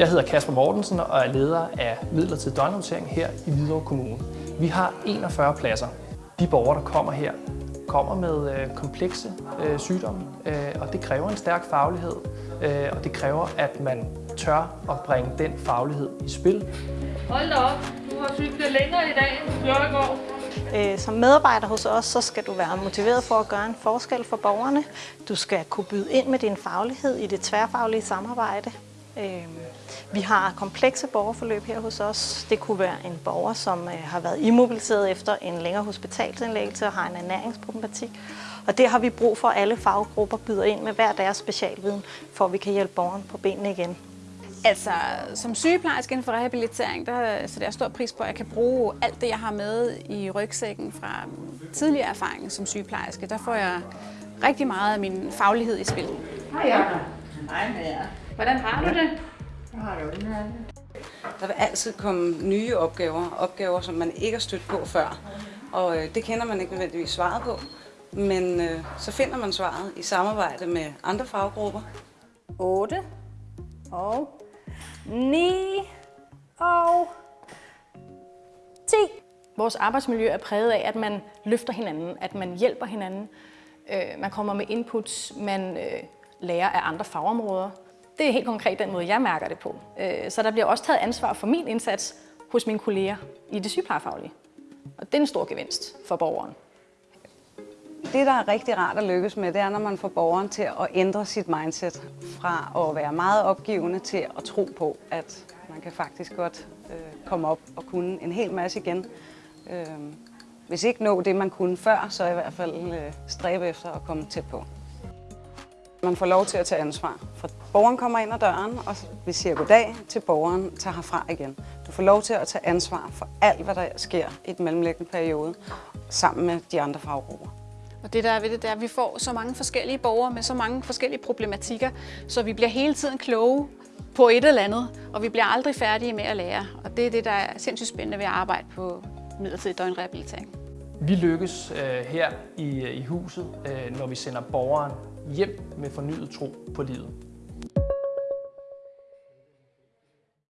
Jeg hedder Kasper Mortensen og er leder af midlertidig døgnhåndtering her i Hvidovre Kommune. Vi har 41 pladser. De borgere, der kommer her, kommer med øh, komplekse øh, sygdomme, øh, og det kræver en stærk faglighed, øh, og det kræver, at man tør at bringe den faglighed i spil. Hold da op, du har cyklet længere i dag, end du gjorde i går. Som medarbejder hos os, så skal du være motiveret for at gøre en forskel for borgerne. Du skal kunne byde ind med din faglighed i det tværfaglige samarbejde. Øh, Vi har komplekse borgerforløb her hos os. Det kunne være en borger, som øh, har været immobiliseret efter en længere hospitalsindlæggelse og har en ernæringsproblematik. Og det har vi brug for, at alle faggrupper byder ind med hver deres specialviden, for at vi kan hjælpe borgeren på benene igen. Altså, som sygeplejerske inden for rehabilitering, der sætter jeg stor pris på, at jeg kan bruge alt det, jeg har med i rygsækken fra tidligere erfaring som sygeplejerske. Der får jeg rigtig meget af min faglighed i spil. Hej, ja. Hej med jer. Hvordan har du det? Jeg har det udmærket. Der vil altid komme nye opgaver, opgaver, som man ikke har stødt på før. Og øh, det kender man ikke nødvendigvis svaret på, men øh, så finder man svaret i samarbejde med andre faggrupper. 8 og 9 og 10. Vores arbejdsmiljø er præget af, at man løfter hinanden, at man hjælper hinanden, øh, man kommer med inputs, man øh, lærer af andre fagområder. Det er helt konkret den måde, jeg mærker det på. Øh, så der bliver også taget ansvar for min indsats hos mine kolleger i det sygeplejefaglige. Og det er en stor gevinst for borgeren. Det, der er rigtig rart at lykkes med, det er, når man får borgeren til at ændre sit mindset fra at være meget opgivende til at tro på, at man kan faktisk godt øh, komme op og kunne en hel masse igen. Øh, hvis ikke nå det, man kunne før, så i hvert fald øh, stræbe efter at komme tæt på. Man får lov til at tage ansvar. For borgeren kommer ind ad døren, og vi siger goddag til borgeren tager herfra igen. Du får lov til at tage ansvar for alt, hvad der sker i den mellemliggende periode, sammen med de andre faggrupper. Og det der er ved det, det er, at vi får så mange forskellige borgere med så mange forskellige problematikker, så vi bliver hele tiden kloge på et eller andet, og vi bliver aldrig færdige med at lære. Og det er det, der er sindssygt spændende ved at arbejde på midlertidig døgnrehabilitering. Vi lykkes øh, her i, øh, i huset, øh, når vi sender borgeren hjem med fornyet tro på livet.